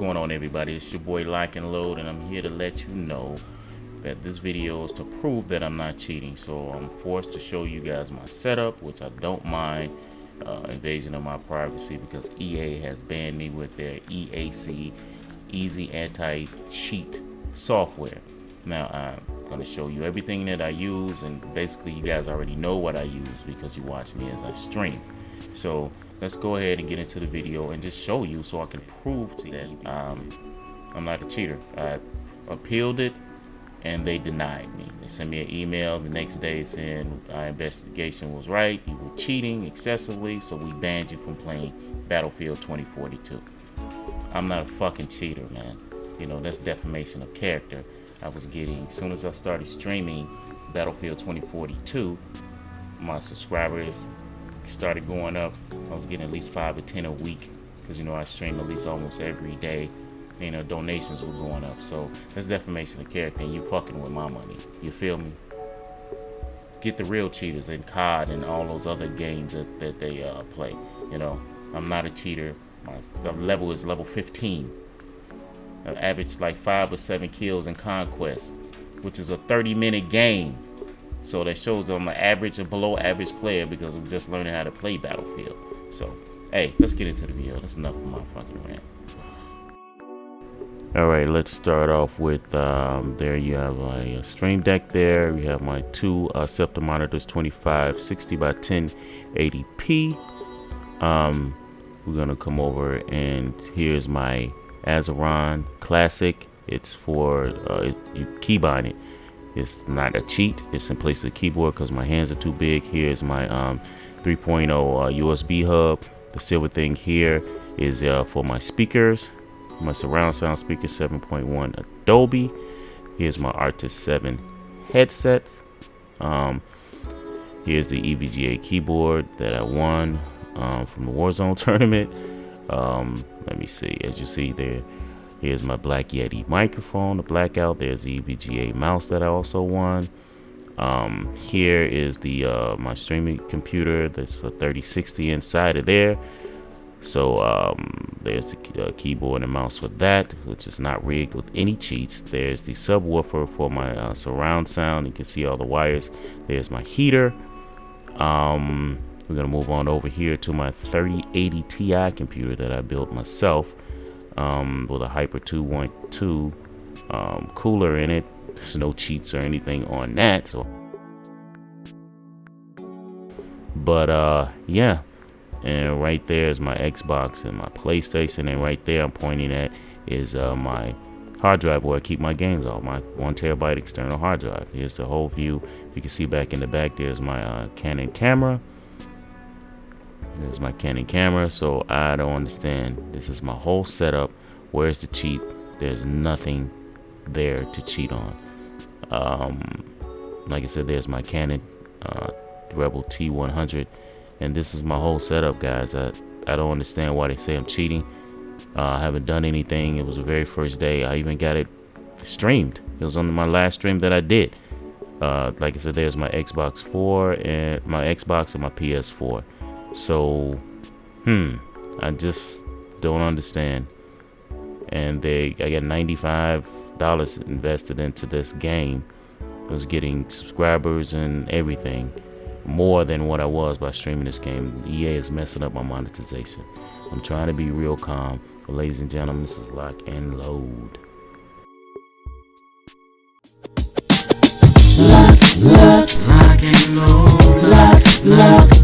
going on everybody? It's your boy Lock and Load and I'm here to let you know that this video is to prove that I'm not cheating. So I'm forced to show you guys my setup, which I don't mind uh, invasion of my privacy because EA has banned me with their EAC, Easy Anti-Cheat software. Now I'm going to show you everything that I use and basically you guys already know what I use because you watch me as I stream. So let's go ahead and get into the video and just show you so I can prove to you that um, I'm not a cheater. I appealed it and they denied me. They sent me an email the next day saying our investigation was right, you were cheating excessively, so we banned you from playing Battlefield 2042. I'm not a fucking cheater, man. You know, that's defamation of character. I was getting, as soon as I started streaming Battlefield 2042, my subscribers started going up. I was getting at least five or ten a week because you know I stream at least almost every day. You know, donations were going up. So that's defamation of character, and you fucking with my money. You feel me? Get the real cheaters in COD and all those other games that, that they uh, play. You know, I'm not a cheater. My level is level 15. I average like five or seven kills in Conquest, which is a 30 minute game. So that shows I'm an average and below average player because I'm just learning how to play Battlefield. So, hey, let's get into the video. That's enough of my fucking rant. Alright, let's start off with, um, there you have my a, stream deck there. We have my two uh, monitors, 2560 by 1080p. Um, we're going to come over and here's my Azeron Classic. It's for, uh, it, you keybind it. It's not a cheat. It's in place of the keyboard because my hands are too big. Here's my um, 3.0 uh, USB hub. The silver thing here is uh, for my speakers. My surround sound speaker 7.1 Dolby. Here's my Arctis 7 headset. Um, here's the EVGA keyboard that I won um, from the Warzone tournament. Um, let me see. As you see there, Here's my Black Yeti microphone, the blackout. There's the EVGA mouse that I also won. Um, here is the uh, my streaming computer. There's a 3060 inside of there. So um, there's the uh, keyboard and mouse for that, which is not rigged with any cheats. There's the subwoofer for my uh, surround sound. You can see all the wires. There's my heater. Um, we're gonna move on over here to my 3080 Ti computer that I built myself um, with a Hyper 2.2 um, cooler in it. There's no cheats or anything on that. So, but uh, yeah, and right there is my Xbox and my PlayStation, and right there I'm pointing at is uh, my hard drive where I keep my games on my one terabyte external hard drive. Here's the whole view. You can see back in the back there's my uh, Canon camera there's my Canon camera, so I don't understand. This is my whole setup. Where's the cheat? There's nothing there to cheat on. Um, like I said, there's my Canon uh, Rebel T100, and this is my whole setup, guys. I I don't understand why they say I'm cheating. Uh, I haven't done anything. It was the very first day. I even got it streamed. It was on my last stream that I did. Uh, like I said, there's my Xbox 4 and my Xbox and my PS4. So, hmm, I just don't understand. And they, I got $95 invested into this game. I was getting subscribers and everything more than what I was by streaming this game. EA is messing up my monetization. I'm trying to be real calm. But ladies and gentlemen, this is Lock and Load. Lock, lock, lock and load, lock, lock,